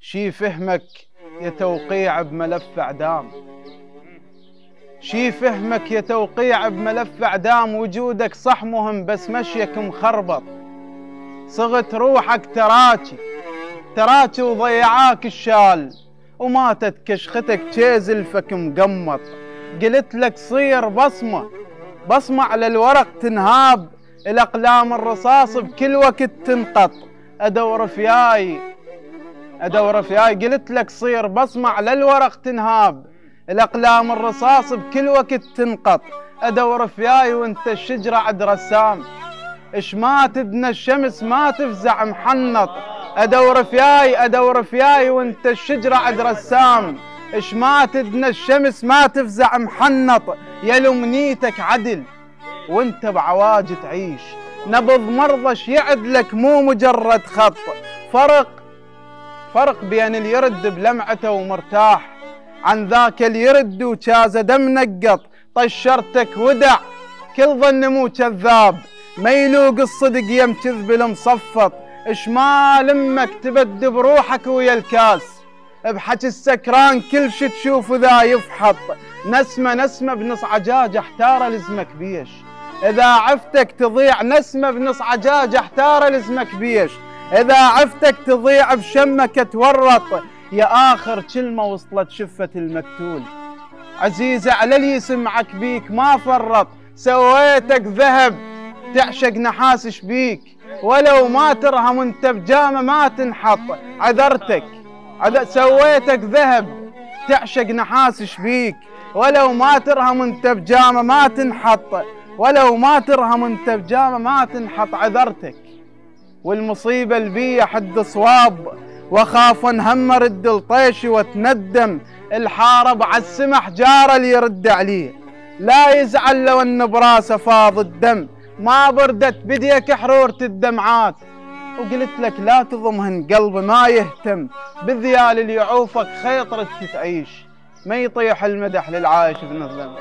شي فهمك يا توقيع بملف اعدام شي فهمك يا توقيع بملف اعدام وجودك صح مهم بس مشيك مخربط. صغت روحك تراكي تراكي وضيعاك الشال. وماتت كشختك تشيزلفك مقمط. قلت لك صير بصمة بصمة على الورق تنهاب. الأقلام الرصاص بكل وقت تنقط. أدور فياي أدور فياي. قلت لك صير بصمة على الورق تنهاب. الأقلام الرصاص بكل وقت تنقط. أدور فياي وانت الشجرة عد رسام. إش ما تدنى الشمس ما تفزع محنط. أدور فياي أدور فياي وانت الشجرة عد رسام. إش ما تدنى الشمس ما تفزع محنط. يا لمنيتك عدل وانت بعواج تعيش نبض مرضش يعدلك مو مجرد خط. فرق فرق بين اللي يرد بلمعته ومرتاح عن ذاك اللي يرد وشاز دم نقط. طشرتك ودع كل ظن مو كذاب ما يلوق الصدق يم كذب المصفط. ما لمك تبد بروحك ويا الكاس. بحكي السكران كل شي تشوف ذا يفحط. نسمة نسمة بنص عجاج احتار لزمك بيش. إذا عفتك تضيع نسمة بنص عجاج احتار لزمك بيش إذا عفتك تضيع بشمك تورط. يا آخر كلمة وصلت شفة المقتول. عزيزة على اللي يسمعك بيك ما فرط. سويتك ذهب تعشق نحاس شبيك ولو ما ترهم انت بجامة ما تنحط. عذرتك عذ... سويتك ذهب تعشق نحاس شبيك ولو ما ترهم انت بجامة ما تنحط. ولو ما ترهم انت بجامه ما تنحط عذرتك. والمصيبة البية حد صواب واخاف انهم رد الطيش واتندم الحارب على السمح جاره اللي يرد عليه. لا يزعل لو ان براسه فاض الدم. ما بردت بديك حرورة الدمعات. وقلت لك لا تضمهن قلبي ما يهتم. بالذيال اللي يعوفك خيط تعيش ما يطيح المدح للعايش بنظلم.